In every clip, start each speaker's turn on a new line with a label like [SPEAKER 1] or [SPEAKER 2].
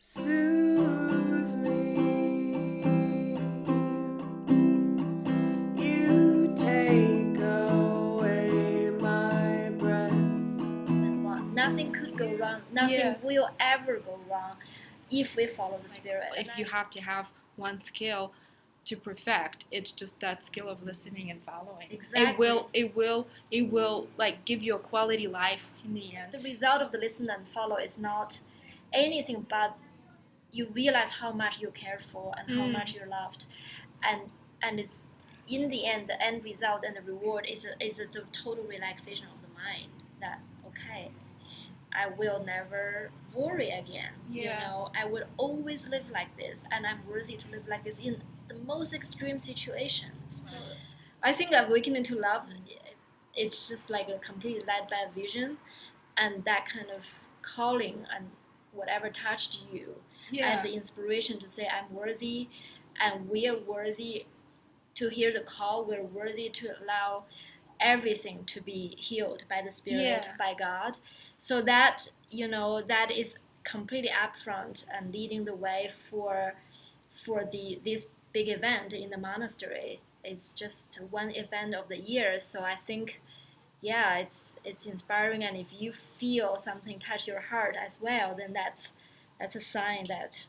[SPEAKER 1] soothe me. You take away my breath.
[SPEAKER 2] and what nothing could go wrong. Nothing
[SPEAKER 3] Yeah.
[SPEAKER 2] will ever go wrong if we follow the spirit.
[SPEAKER 3] if you have to have one skill to perfect it's just that skill of listening and following
[SPEAKER 2] Exactly.
[SPEAKER 3] it will it will it will like give you a quality life in the end
[SPEAKER 2] the result of the listen and follow is not anything but you realize how much you cared for and how
[SPEAKER 3] Mm.
[SPEAKER 2] much you loved, and and it's in the end the end result and the reward is a, is a, total relaxation of the mind that okay. I will never worry again.
[SPEAKER 3] Yeah.
[SPEAKER 2] You know, I would always live like this, and I'm worthy to live like this in the most extreme situations. I think awakening to love, it's just like a completely led by vision, and that kind of calling and whatever touched you
[SPEAKER 3] yeah
[SPEAKER 2] as the inspiration to say I'm worthy, and we are worthy to hear the call. We're worthy to allow everything to be healed by the Spirit,
[SPEAKER 3] Yeah.
[SPEAKER 2] by God. So that you know that is completely upfront and leading the way for for the this big event in the monastery. It's just one event of the year. So I think yeah, it's it's inspiring, and if you feel something touch your heart as well, then that's that's a sign that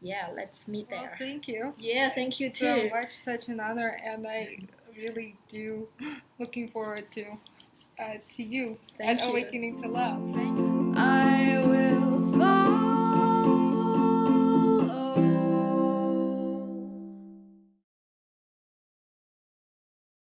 [SPEAKER 2] yeah, let's meet
[SPEAKER 3] well,
[SPEAKER 2] there.
[SPEAKER 3] thank you
[SPEAKER 2] yeah, thank you
[SPEAKER 3] so
[SPEAKER 2] too.
[SPEAKER 3] much such an honor and i really do looking forward to uh, to you
[SPEAKER 2] Thank
[SPEAKER 3] and
[SPEAKER 2] you.
[SPEAKER 3] awakening to love
[SPEAKER 1] follow.